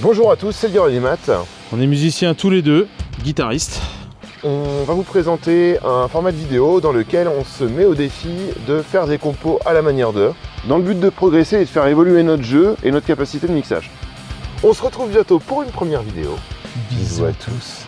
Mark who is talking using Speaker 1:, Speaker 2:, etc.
Speaker 1: Bonjour à tous, c'est le Matt.
Speaker 2: On est musiciens tous les deux, guitaristes.
Speaker 1: On va vous présenter un format de vidéo dans lequel on se met au défi de faire des compos à la manière d'eux, dans le but de progresser et de faire évoluer notre jeu et notre capacité de mixage. On se retrouve bientôt pour une première vidéo.
Speaker 2: Bisous à tous.